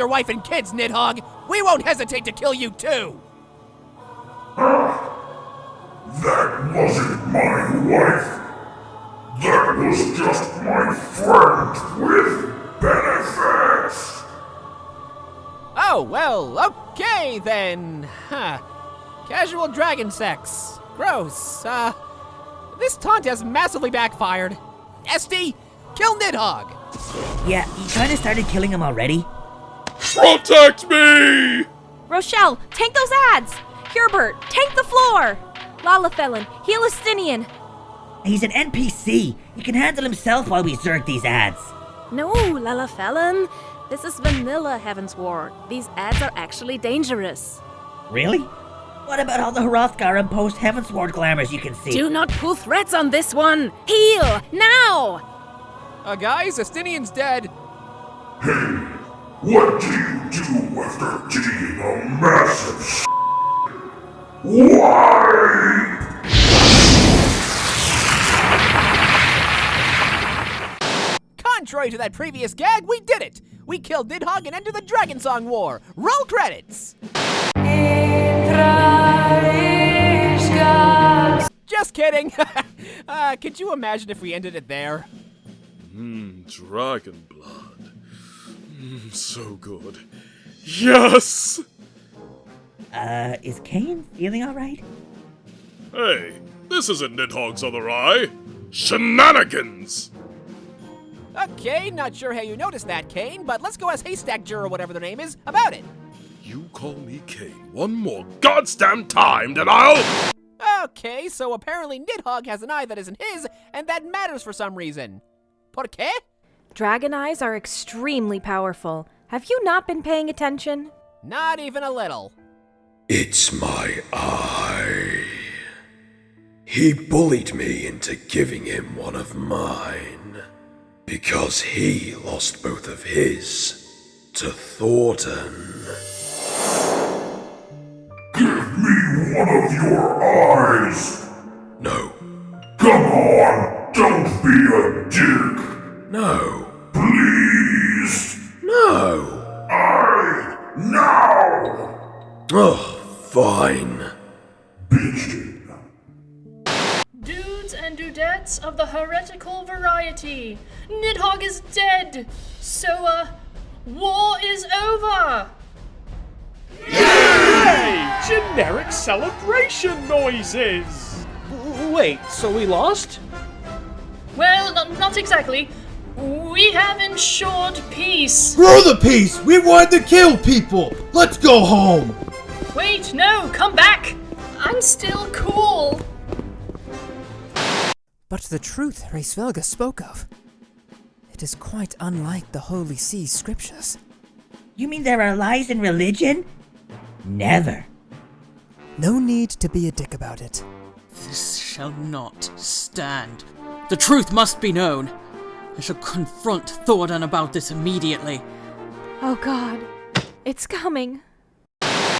killed your wife and kids, Nidhogg, we won't hesitate to kill you too! That wasn't my wife. That was just my friend with benefits. Oh, well, okay then. Huh. Casual dragon sex. Gross. Uh, this taunt has massively backfired. Esty, kill Nidhogg! Yeah, you kinda started killing him already. Protect me! Rochelle, tank those ads! Hubert, tank the floor! Lalafelin, heal Estinian. He's an NPC. He can handle himself while we zerg these ads. No, Lalafelin. This is vanilla Heavensward. These ads are actually dangerous. Really? What about all the Hrothgar and post Heavensward glamours you can see? Do not pull threats on this one! Heal! Now! Uh, guys, Estinian's dead. What do you do after taking a massive s- Why? Contrary to that previous gag, we did it! We killed Nidhogg and entered the Dragon Song War! Roll credits! Just kidding! uh, could you imagine if we ended it there? Mmm, dragon blood. Mmm, so good. Yes! Uh, is Kane feeling alright? Hey, this isn't Nidhogg's other eye. Shenanigans! Okay, not sure how you noticed that, Kane, but let's go ask Haystack Jur or whatever their name is about it. You call me Kane one more goddamn time, then I'll. Okay, so apparently Nidhogg has an eye that isn't his, and that matters for some reason. Por qué? Dragon eyes are extremely powerful. Have you not been paying attention? Not even a little. It's my eye. He bullied me into giving him one of mine. Because he lost both of his to Thordan. Give me one of your eyes. No, Come on, don't be a dick. No, Please. no. I now. Oh, fine. Bitchin'. Dudes and dudettes of the heretical variety, Nidhogg is dead. So, uh, war is over. Yay! Generic celebration noises! Wait, so we lost? Well, not exactly. We have ensured peace. Screw the peace! We wanted to kill people! Let's go home! Wait, no, come back. I'm still cool. But the truth Hraesvelgr spoke of, it is quite unlike the Holy See scriptures. You mean there are lies in religion? Never. No need to be a dick about it. This shall not stand. The truth must be known. I shall confront Thordan about this immediately. Oh god. It's coming.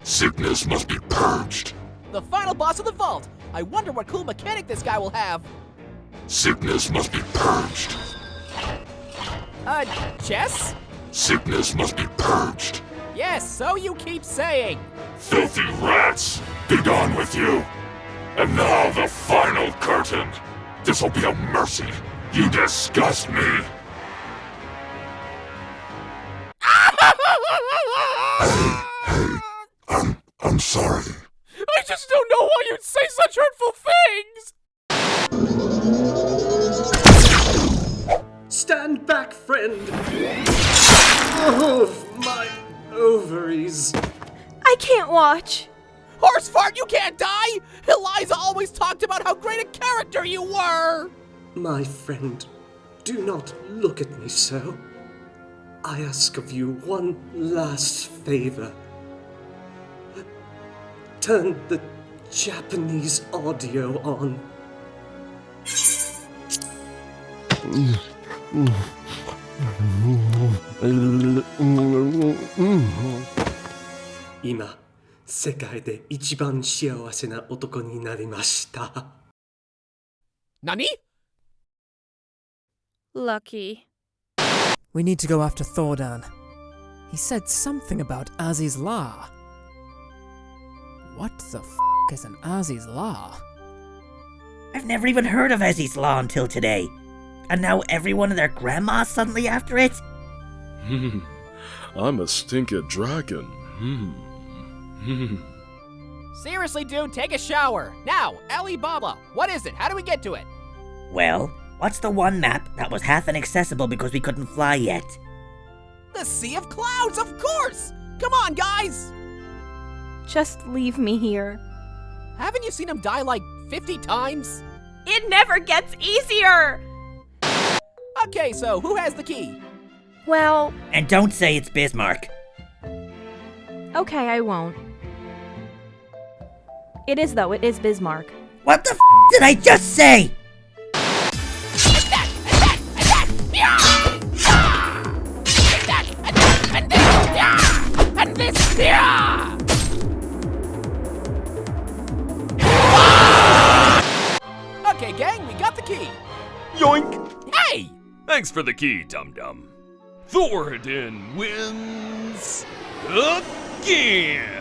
Sickness must be purged. The final boss of the vault. I wonder what cool mechanic this guy will have. Sickness must be purged. Uh, chess? Sickness must be purged. Yes, so you keep saying. Filthy rats, be gone with you. And now the final curtain. This'll be a mercy. You disgust me. I'm I'm sorry. I just don't know why you'd say such hurtful things! Stand back, friend! Oh, my ovaries. I can't watch. Horse fart, you can't die! Eliza always talked about how great a character you were! My friend, do not look at me so. I ask of you one last favor. Turn the Japanese audio on. Ima, 世界で一番幸せな男になりました。 Nani? Lucky. We need to go after Thordan. He said something about Azys Lla. What the f is an Azys Lla? I've never even heard of Azys Lla until today. And now everyone and their grandma's suddenly after it? Hmm. I'm a stinker dragon. Hmm. Hmm. Seriously, dude, take a shower. Now, Alibaba, what is it? How do we get to it? Well, what's the one map that was half inaccessible because we couldn't fly yet? The Sea of Clouds, of course! Come on, guys! Just leave me here. Haven't you seen him die like 50 times? It never gets easier! Okay, so who has the key? Well, And don't say it's Bismarck. okay, I won't. It is, though, it is Bismarck. What the f did I just say? Key. Yoink! Hey! Thanks for the key, Dum Dum. Thoradin wins again.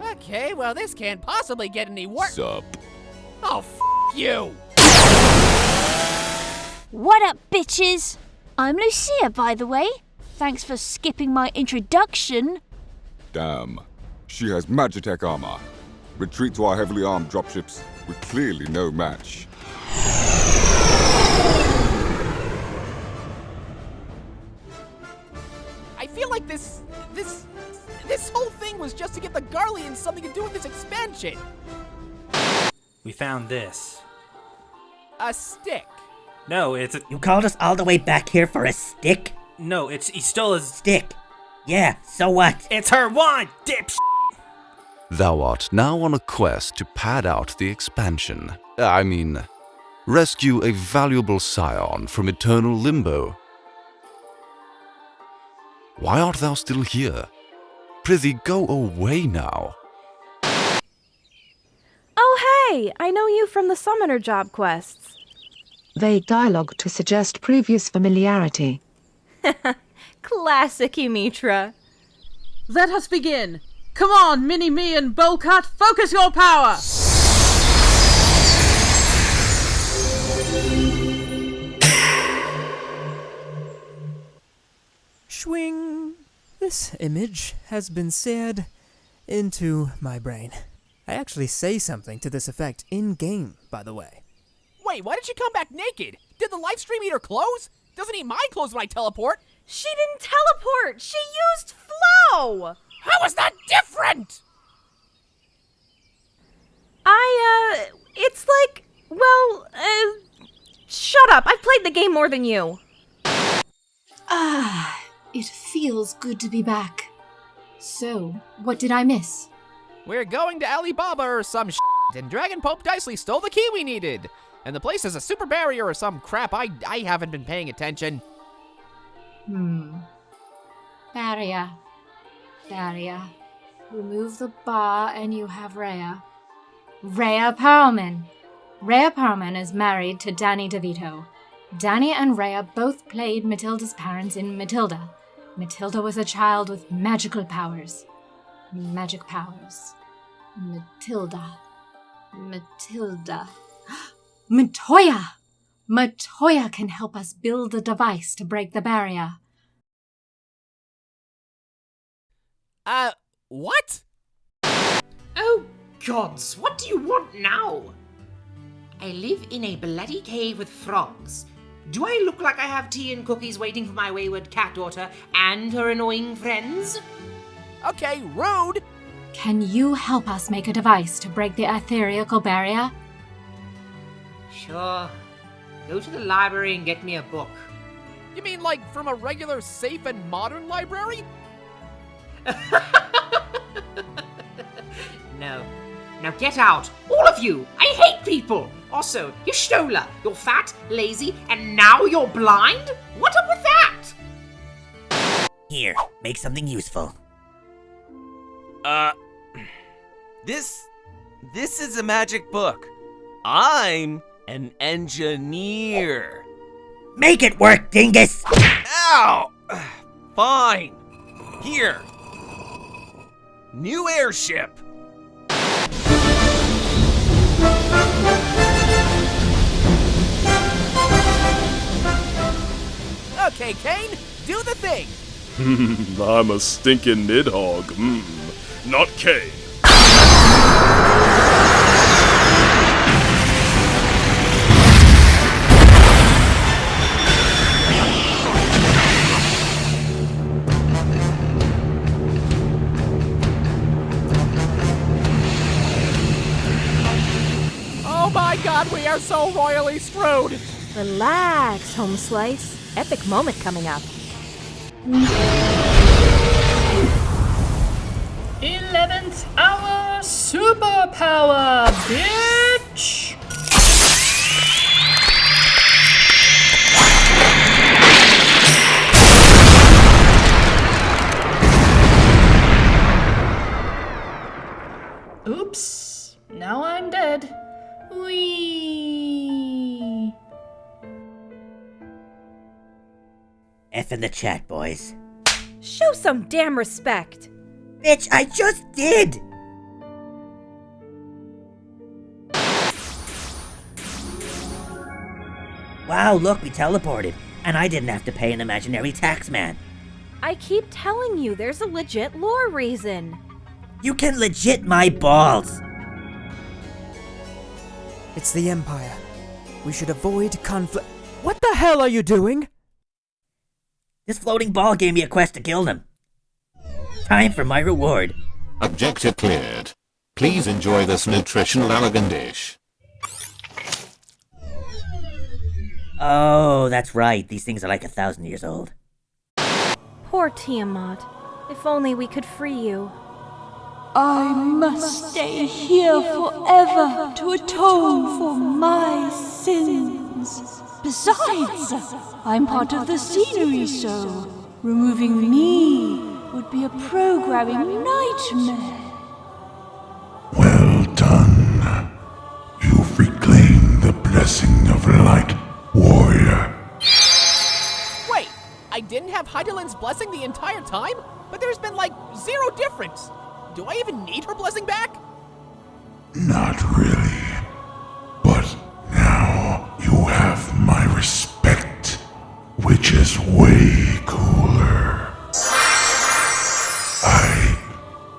Okay, well, this can't possibly get any worse. Sup? Oh, f you! What up, bitches? I'm Lucia, by the way. Thanks for skipping my introduction. Damn. She has Magitech armor. Retreat to our heavily armed dropships. We're clearly no match. Feel like this, this, this whole thing was just to get the Garleans something to do with this expansion. We found this. A stick. No, it's a. You called us all the way back here for a stick? No, it's he stole his. Stick. Yeah, so what? It's her wand, dip. Thou art now on a quest to pad out the expansion. I mean, rescue a valuable scion from eternal limbo. Why art thou still here? Prithee, go away now. Oh, hey! I know you from the Summoner job quests. Vague dialogue to suggest previous familiarity. Classic Y'mhitra. Let us begin. Come on, Mini Me and Bowcut, focus your power! Swing! This image has been seared into my brain. I actually say something to this effect in game, by the way. Wait, why did she come back naked? Did the live stream eat her clothes? Doesn't eat my clothes when I teleport. She didn't teleport! She used flow! How is that different? I, uh, it's like, well, uh, shut up. I've played the game more than you. It feels good to be back. So, what did I miss? We're going to Alibaba or some shit, and Dragon Pope Dicely stole the key we needed. And the place is a super barrier or some crap. I, I haven't been paying attention. Hmm. Barrier. Barrier. Remove the bar and you have Rhea. Rhea Perlman. Rhea Perlman is married to Danny DeVito. Danny and Rhea both played Matilda's parents in Matilda. Matilda was a child with magical powers. Magic powers. Matilda. Matilda. Matoya! Matoya can help us build a device to break the barrier. Uh, what? Oh, gods, what do you want now? I live in a bloody cave with frogs. Do I look like I have tea and cookies waiting for my wayward cat daughter and her annoying friends? Okay, rude! Can you help us make a device to break the ethereal barrier? Sure. Go to the library and get me a book. You mean like from a regular safe and modern library? No. Now get out, all of you! I hate people! Also, Y'shtola, you're fat, lazy, and now you're blind? What up with that? Here, make something useful. Uh, this, this is a magic book. I'm an engineer. Make it work, dingus! Ow! Fine. Here. New airship. Okay, Kane, do the thing. Hmm, I'm a stinking nidhogg. Hmm. Not Kane. Oh my god, we are so royally screwed. Relax, Home Slice. Epic moment coming up. Eleventh hour superpower, bitch! F in the chat, boys. Show some damn respect. Bitch, I just did! Wow, look, we teleported. And I didn't have to pay an imaginary tax man. I keep telling you, there's a legit lore reason. You can legit my balls! It's the Empire. We should avoid conflict. What the hell are you doing? This floating ball gave me a quest to kill them. Time for my reward. Objective cleared. Please enjoy this nutritional elegant dish. Oh, that's right. These things are like a thousand years old. Poor Tiamat. If only we could free you. I must stay here forever to atone for my sins. Besides, I'm part of the scenery, so removing me would be a programming nightmare. Well done. You've reclaimed the blessing of light, warrior. Wait, I didn't have Hydaelyn's blessing the entire time? But there's been like zero difference. Do I even need her blessing back? Not really. My respect, which is way cooler. I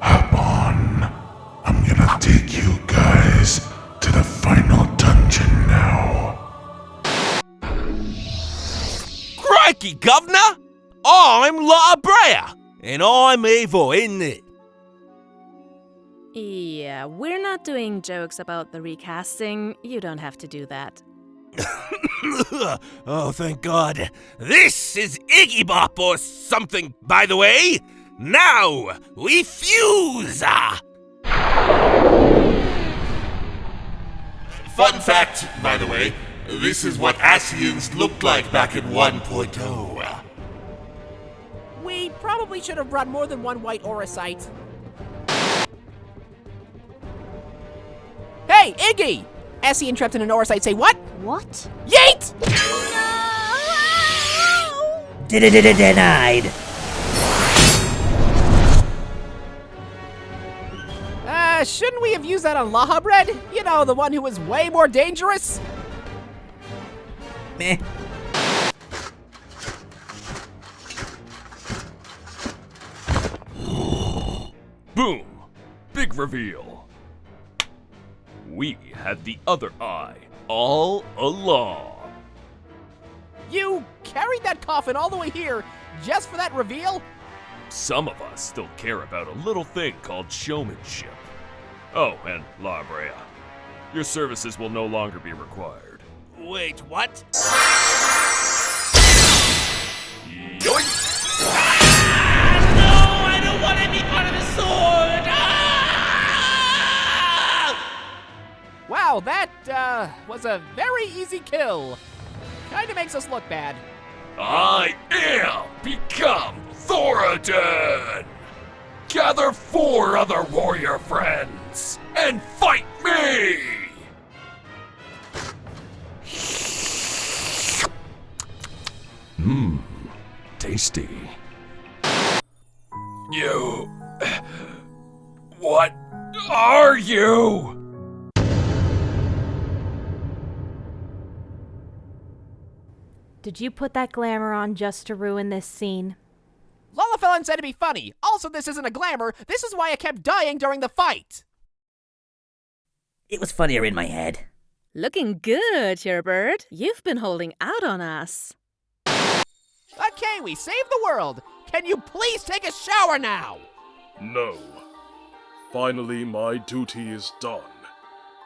hop on. I'm gonna take you guys to the final dungeon now. Crikey, Governor! I'm Lahabrea, and I'm evil, isn't it? Yeah, we're not doing jokes about the recasting. You don't have to do that. oh, thank God. This is Iggy Bop or something, by the way. Now, we fuse! Fun fact, by the way, this is what Asians looked like back in 1.0. We probably should have brought more than one white auracite. Hey, Iggy! Essie trapped in an auracite say what? What? Yeet! Denied. Uh, shouldn't we have used that on Lahabrea? You know, the one who was way more dangerous? Meh. Boom! Big reveal. We had the other eye all along. You carried that coffin all the way here just for that reveal? Some of us still care about a little thing called showmanship. Oh, and Lahabrea, your services will no longer be required. Wait, what? Wow, that, uh, was a very easy kill. Kinda makes us look bad. I am become Thoradin! Gather four other warrior friends and fight me! Mmm, tasty. You. What are you? Did you put that glamour on just to ruin this scene? Lullafellan said to be funny. Also, this isn't a glamour. This is why I kept dying during the fight. It was funnier in my head. Looking good, Sherbird. You've been holding out on us. Okay, we saved the world. Can you please take a shower now? No. Finally, my duty is done.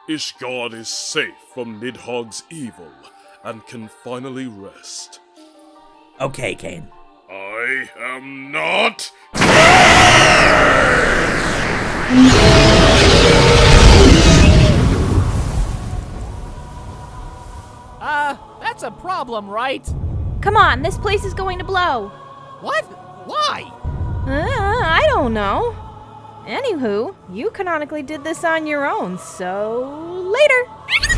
Ishgard is safe from Nidhogg's evil and can finally rest. Okay, Kane. I am not. Uh, that's a problem, right? Come on, this place is going to blow. What? Why? Uh, I don't know. Anywho, you canonically did this on your own, so later.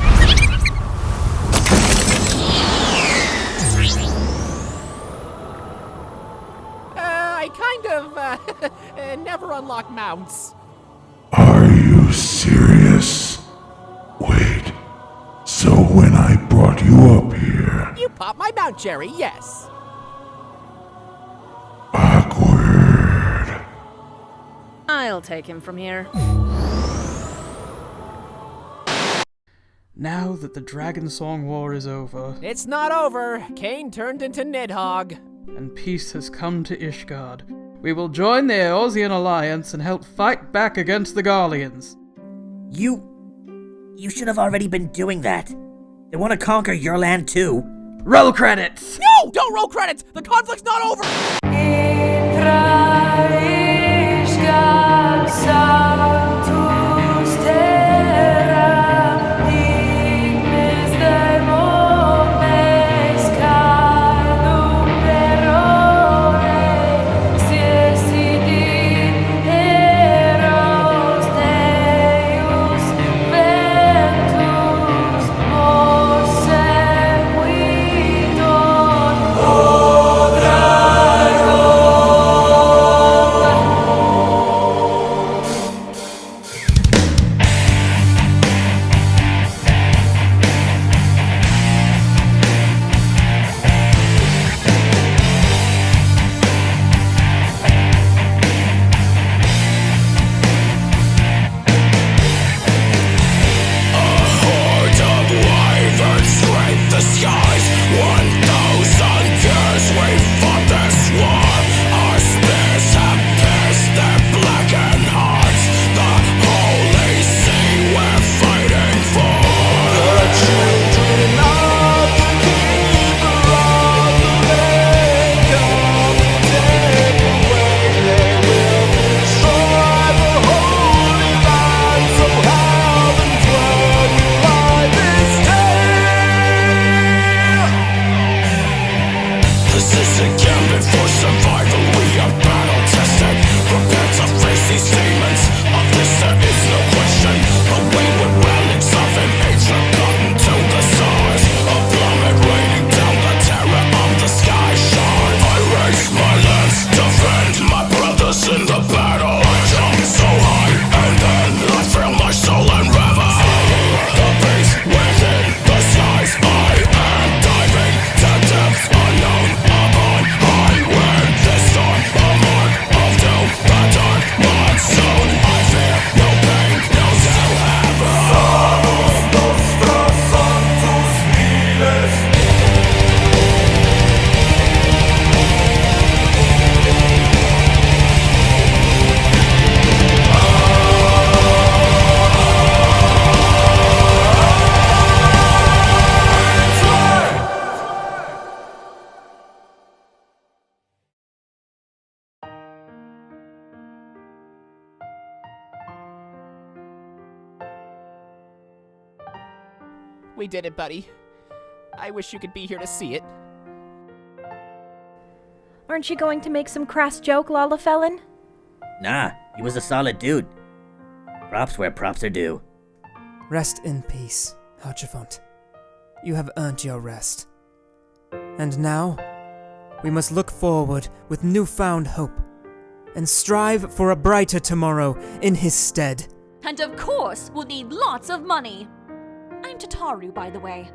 I kind of, uh, never unlock mounts. Are you serious? Wait. So when I brought you up here, You pop my mount, Jerry, yes. Awkward. I'll take him from here. Now that the Dragon Song War is over, It's not over. Kane turned into Nidhogg. And peace has come to Ishgard, we will join the Eorzean Alliance and help fight back against the Garleans. You. You should have already been doing that. They want to conquer your land too. Roll credits! No! Don't roll credits! The conflict's not over! We did it, buddy. I wish you could be here to see it. Aren't you going to make some crass joke, Lullafellan? Nah, he was a solid dude. Props where props are due. Rest in peace, Haurchefant. You have earned your rest. And now, we must look forward with newfound hope and strive for a brighter tomorrow in his stead. And of course, we'll need lots of money. I'm Tataru, by the way.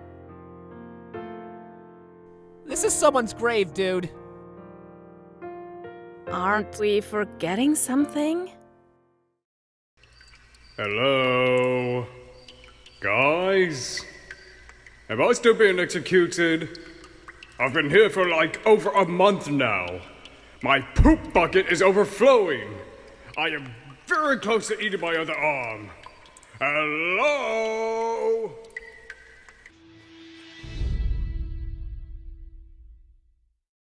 This is someone's grave, dude. Aren't we forgetting something? Hello? Guys? Have I still being executed? I've been here for like over a month now. My poop bucket is overflowing. I am very close to eating my other arm. Hello?